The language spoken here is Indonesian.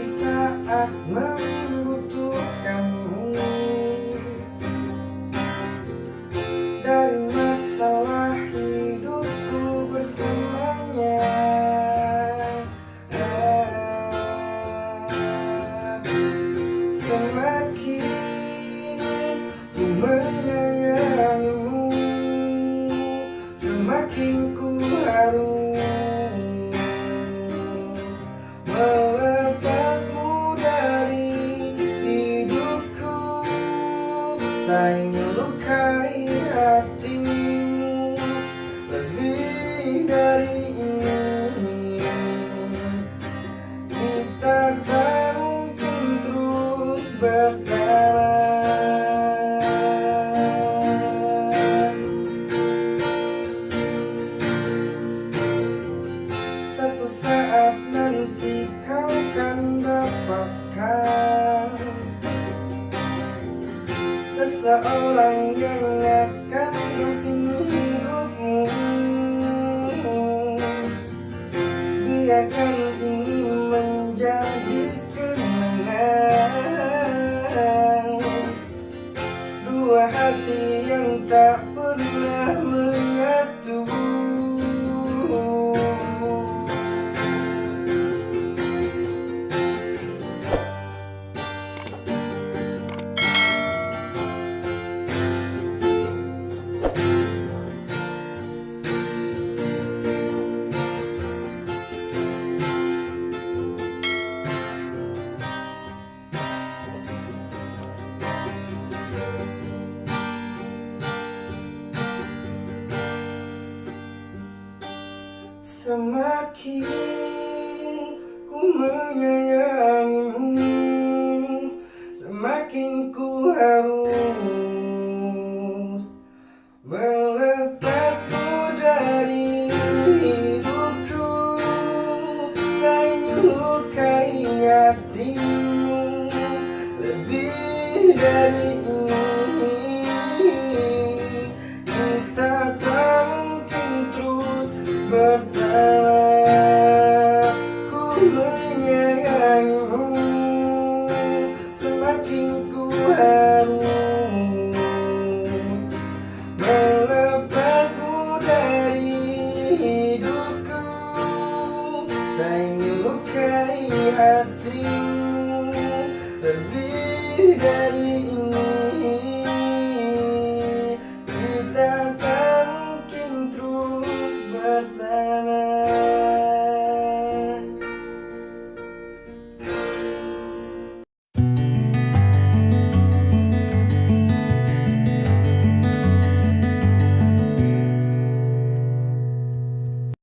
saat membutuhkan melukai hatimu Lebih dari ini. Kita tak mungkin terus bersama Satu saat nanti kau kan dapatkan Seseorang yang akan menghidupi hidupmu Biarkan Semakin ku menyayangimu Semakin ku harus Melepasmu dari hidupku. Tak ingin lukai hatimu menyayangimu Semakin ku harus Melepasmu dari hidupku. Tak ingin lukai hatimu